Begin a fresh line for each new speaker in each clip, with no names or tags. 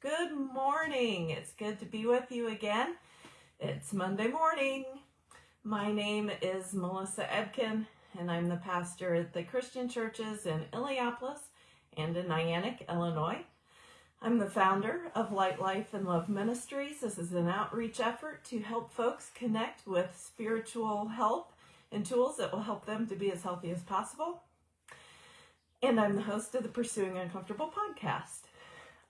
Good morning. It's good to be with you again. It's Monday morning. My name is Melissa Ebken, and I'm the pastor at the Christian churches in Illiopolis and in Niantic, Illinois. I'm the founder of Light Life and Love Ministries. This is an outreach effort to help folks connect with spiritual help and tools that will help them to be as healthy as possible. And I'm the host of the Pursuing Uncomfortable podcast.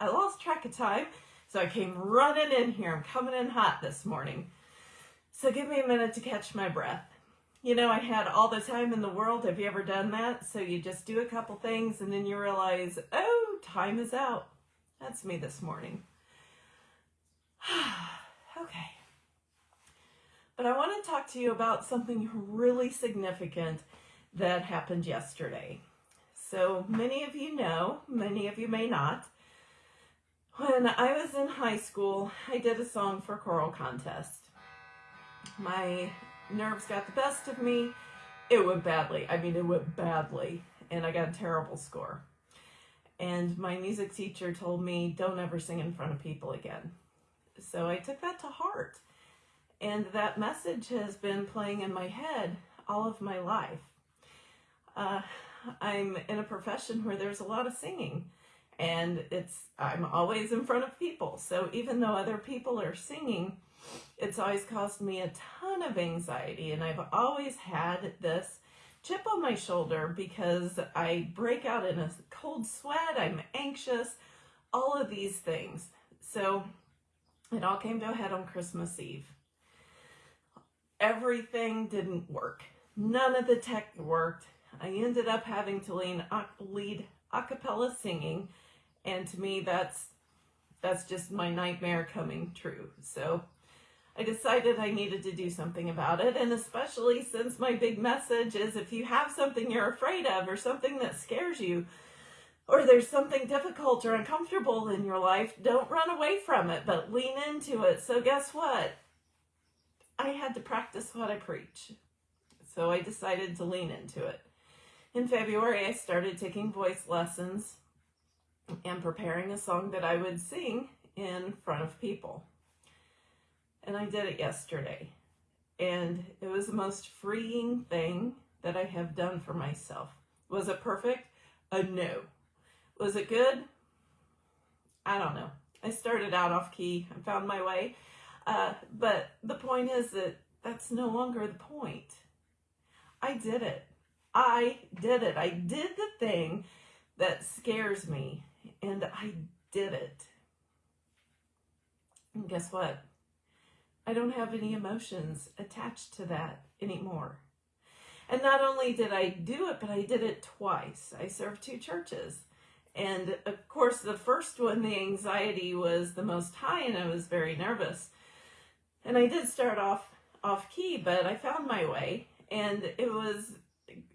I lost track of time, so I came running in here. I'm coming in hot this morning. So give me a minute to catch my breath. You know, I had all the time in the world. Have you ever done that? So you just do a couple things and then you realize, oh, time is out. That's me this morning. okay. But I want to talk to you about something really significant that happened yesterday. So many of you know, many of you may not. When I was in high school, I did a song for choral contest. My nerves got the best of me. It went badly. I mean, it went badly, and I got a terrible score. And my music teacher told me, don't ever sing in front of people again. So I took that to heart. And that message has been playing in my head all of my life. Uh, I'm in a profession where there's a lot of singing and it's I'm always in front of people. So even though other people are singing, it's always caused me a ton of anxiety and I've always had this chip on my shoulder because I break out in a cold sweat, I'm anxious, all of these things. So it all came to a head on Christmas Eve everything didn't work. None of the tech worked. I ended up having to lead, uh, lead a cappella singing, and to me, that's that's just my nightmare coming true. So I decided I needed to do something about it, and especially since my big message is if you have something you're afraid of or something that scares you, or there's something difficult or uncomfortable in your life, don't run away from it, but lean into it. So guess what? I had to practice what I preach. So I decided to lean into it. In February, I started taking voice lessons and preparing a song that I would sing in front of people. And I did it yesterday. And it was the most freeing thing that I have done for myself. Was it perfect? A no. Was it good? I don't know. I started out off key. I found my way. Uh, but the point is that that's no longer the point. I did it. I did it. I did the thing that scares me, and I did it. And guess what? I don't have any emotions attached to that anymore. And not only did I do it, but I did it twice. I served two churches. And of course, the first one, the anxiety was the most high, and I was very nervous. And I did start off off key, but I found my way. And it was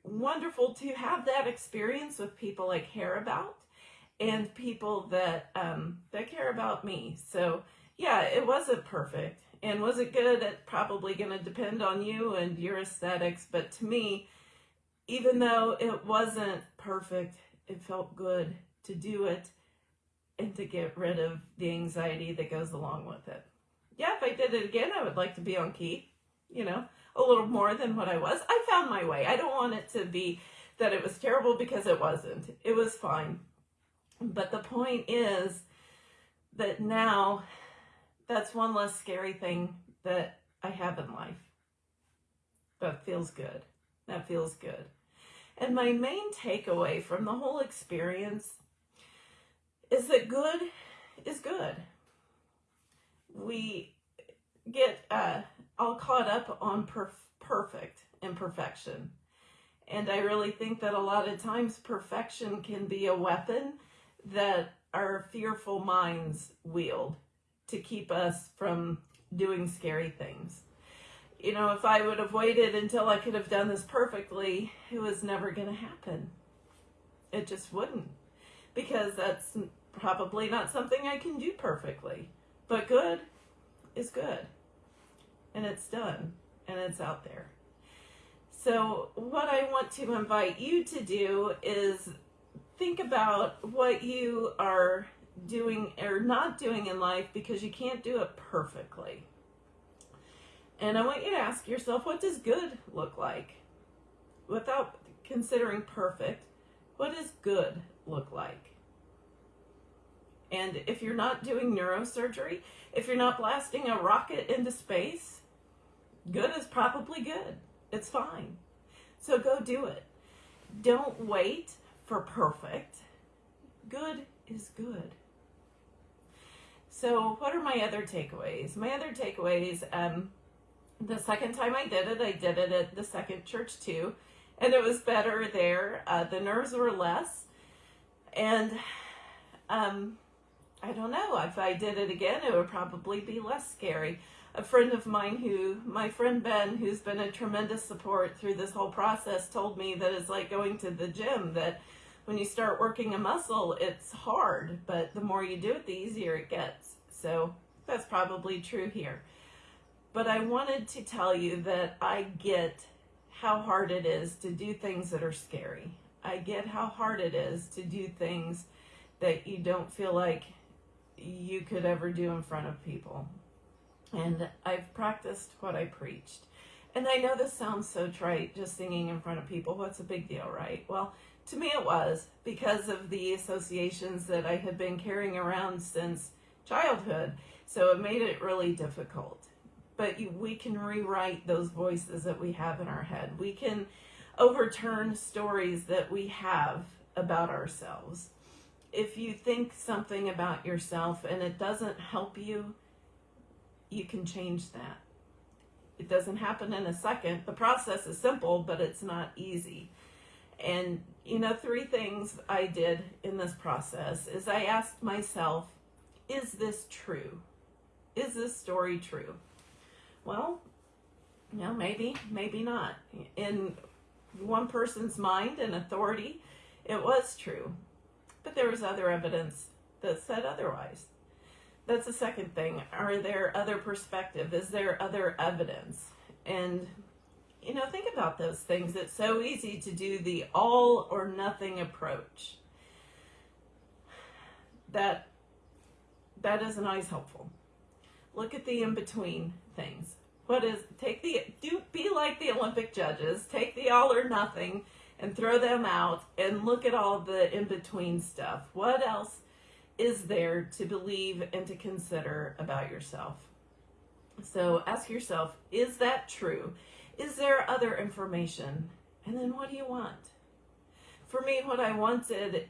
wonderful to have that experience with people I care about and people that um, that care about me. So yeah, it wasn't perfect. And was it good? It's probably going to depend on you and your aesthetics. But to me, even though it wasn't perfect, it felt good to do it and to get rid of the anxiety that goes along with it yeah, if I did it again, I would like to be on key, you know, a little more than what I was. I found my way. I don't want it to be that it was terrible because it wasn't. It was fine. But the point is that now that's one less scary thing that I have in life. That feels good. That feels good. And my main takeaway from the whole experience is that good is good we get uh, all caught up on perf- perfect and perfection. And I really think that a lot of times perfection can be a weapon that our fearful minds wield to keep us from doing scary things. You know, if I would have waited until I could have done this perfectly, it was never going to happen. It just wouldn't. Because that's probably not something I can do perfectly. But good is good. And it's done. And it's out there. So, what I want to invite you to do is think about what you are doing or not doing in life because you can't do it perfectly. And I want you to ask yourself what does good look like? Without considering perfect, what does good look like? And if you're not doing neurosurgery, if you're not blasting a rocket into space, good is probably good. It's fine. So go do it. Don't wait for perfect. Good is good. So, what are my other takeaways? My other takeaways, um, the second time I did it, I did it at the second church too, and it was better there. Uh, the nerves were less, and um, I don't know if I did it again, it would probably be less scary. A friend of mine, who my friend Ben, who's been a tremendous support through this whole process, told me that it's like going to the gym. That when you start working a muscle, it's hard, but the more you do it, the easier it gets. So that's probably true here. But I wanted to tell you that I get how hard it is to do things that are scary. I get how hard it is to do things that you don't feel like you could ever do in front of people. And I've practiced what I preached. And I know this sounds so trite, just singing in front of people. What's a big deal, right? Well, to me it was because of the associations that I had been carrying around since childhood. So it made it really difficult. But we can rewrite those voices that we have in our head. We can overturn stories that we have about ourselves. If you think something about yourself and it doesn't help you, you can change that. It doesn't happen in a second. The process is simple, but it's not easy. And, you know, three things I did in this process is I asked myself, is this true? Is this story true? Well, you know, maybe, maybe not. In one person's mind and authority, it was true. But there was other evidence that said otherwise. That's the second thing. Are there other perspective? Is there other evidence? And you know, think about those things. It's so easy to do the all or nothing approach. That that isn't always helpful. Look at the in between things. What is take the do be like the Olympic judges, take the all or nothing and throw them out and look at all the in between stuff. What else is there to believe and to consider about yourself? So ask yourself, is that true? Is there other information? And then what do you want? For me, what I wanted,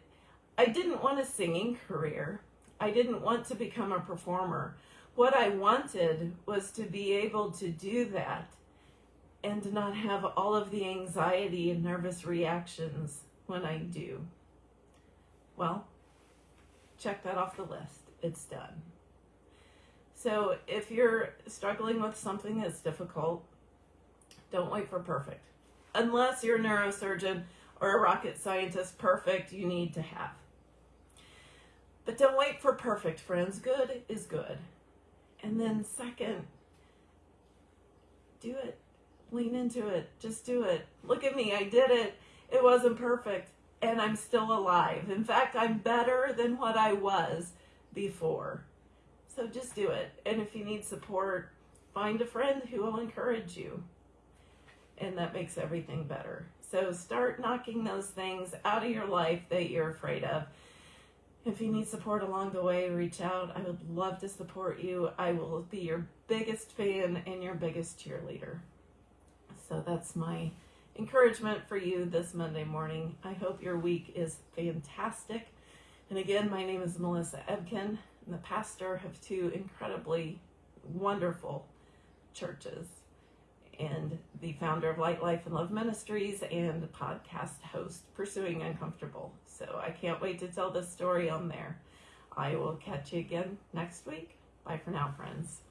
I didn't want a singing career. I didn't want to become a performer. What I wanted was to be able to do that and not have all of the anxiety and nervous reactions when I do. Well, check that off the list. It's done. So if you're struggling with something that's difficult, don't wait for perfect. Unless you're a neurosurgeon or a rocket scientist, perfect you need to have. But don't wait for perfect, friends. Good is good. And then, second, do it. Lean into it. Just do it. Look at me. I did it. It wasn't perfect. And I'm still alive. In fact, I'm better than what I was before. So just do it. And if you need support, find a friend who will encourage you. And that makes everything better. So start knocking those things out of your life that you're afraid of. If you need support along the way, reach out. I would love to support you. I will be your biggest fan and your biggest cheerleader. So that's my encouragement for you this Monday morning. I hope your week is fantastic. And again, my name is Melissa Ebken. I'm the pastor of two incredibly wonderful churches and the founder of Light Life and Love Ministries and podcast host, Pursuing Uncomfortable. So I can't wait to tell this story on there. I will catch you again next week. Bye for now, friends.